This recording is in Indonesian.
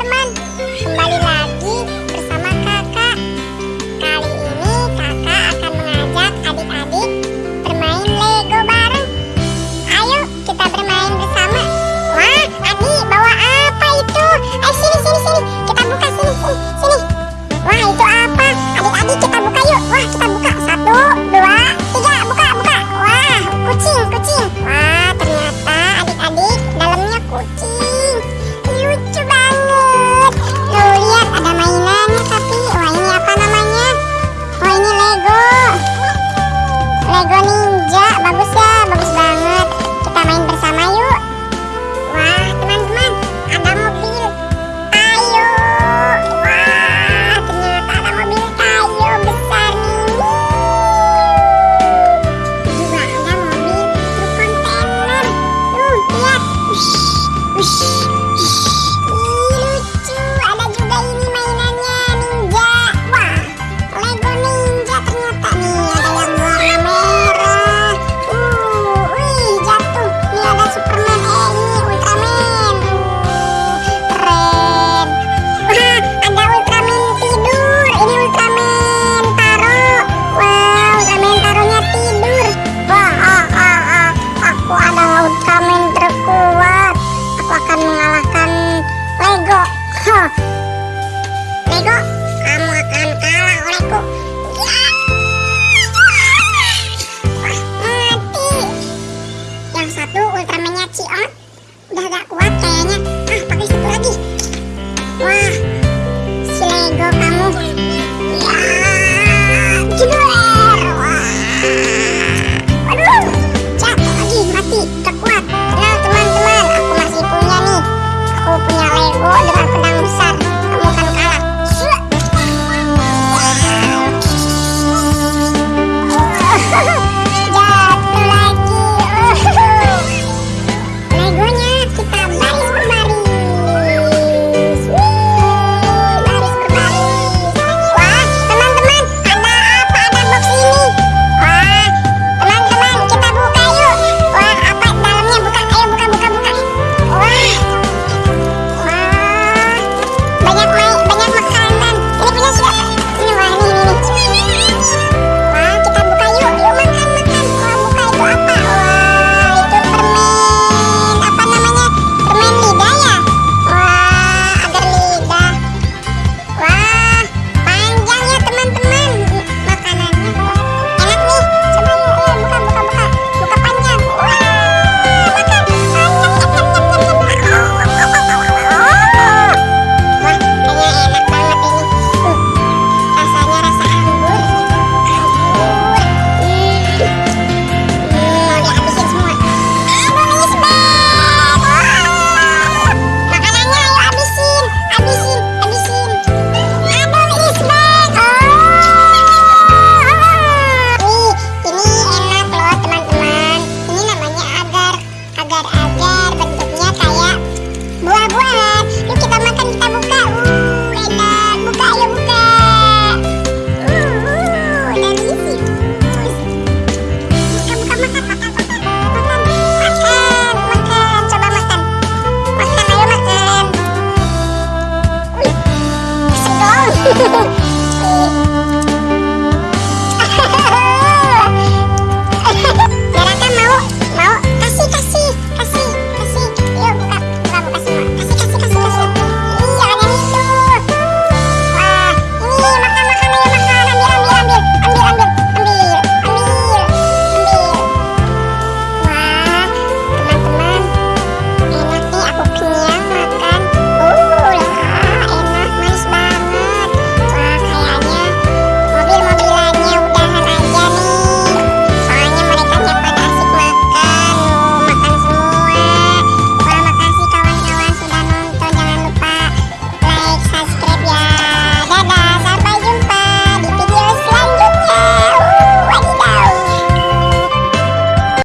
teman-teman kamen terkuat aku akan mengalahkan Lego. Lego? Kamu akan kalah olehku. Yuk kita makan, kita buka. Uh, enak. Buka, ayo buka. Uh, dan isi. Buka, buka, makan, makan, makan, makan, makan, makan. Coba makan, makan, ayo makan.